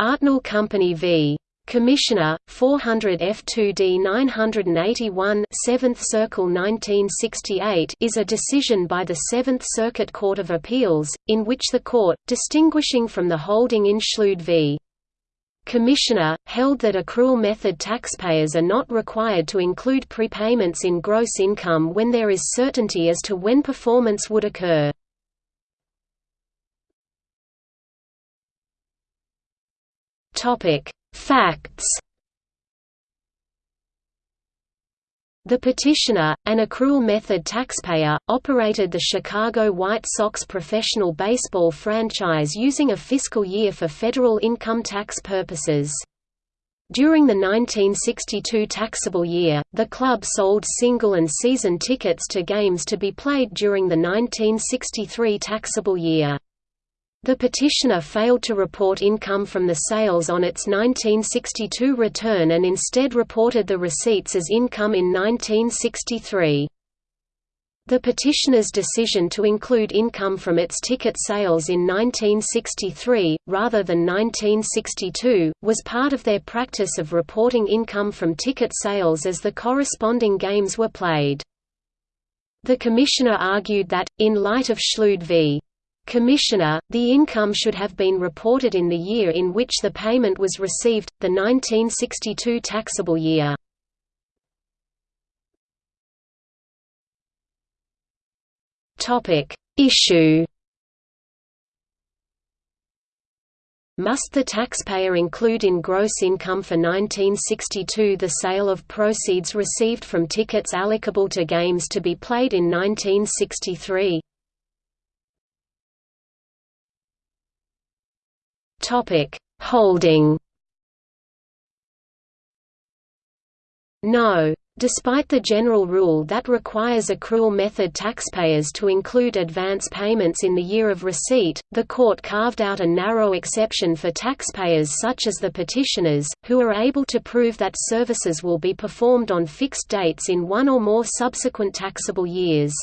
Artnell Company v. Commissioner, 400 F2D 981 7th Circle 1968 is a decision by the Seventh Circuit Court of Appeals, in which the court, distinguishing from the holding in Schlude v. Commissioner, held that accrual method taxpayers are not required to include prepayments in gross income when there is certainty as to when performance would occur. Facts The petitioner, an accrual method taxpayer, operated the Chicago White Sox professional baseball franchise using a fiscal year for federal income tax purposes. During the 1962 taxable year, the club sold single and season tickets to games to be played during the 1963 taxable year. The petitioner failed to report income from the sales on its 1962 return and instead reported the receipts as income in 1963. The petitioner's decision to include income from its ticket sales in 1963, rather than 1962, was part of their practice of reporting income from ticket sales as the corresponding games were played. The commissioner argued that, in light of Schlude v. Commissioner, the income should have been reported in the year in which the payment was received, the 1962 taxable year. Issue Must the taxpayer include in gross income for 1962 the sale of proceeds received from tickets allocable to games to be played in 1963? Topic: Holding. No. Despite the general rule that requires accrual method taxpayers to include advance payments in the year of receipt, the court carved out a narrow exception for taxpayers such as the petitioners, who are able to prove that services will be performed on fixed dates in one or more subsequent taxable years.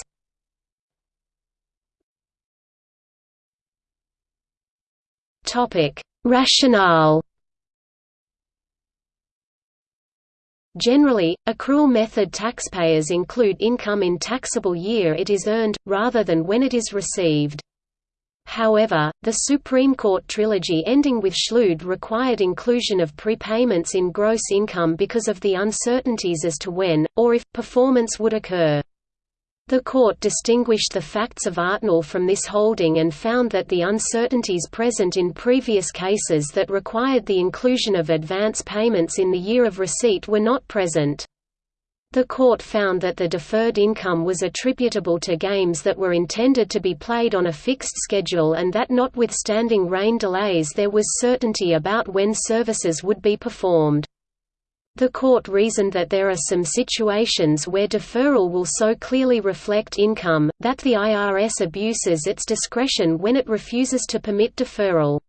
Rationale. Generally, accrual method taxpayers include income in taxable year it is earned, rather than when it is received. However, the Supreme Court trilogy ending with Schlude required inclusion of prepayments in gross income because of the uncertainties as to when, or if, performance would occur. The court distinguished the facts of Artnell from this holding and found that the uncertainties present in previous cases that required the inclusion of advance payments in the year of receipt were not present. The court found that the deferred income was attributable to games that were intended to be played on a fixed schedule and that notwithstanding rain delays there was certainty about when services would be performed. The court reasoned that there are some situations where deferral will so clearly reflect income, that the IRS abuses its discretion when it refuses to permit deferral.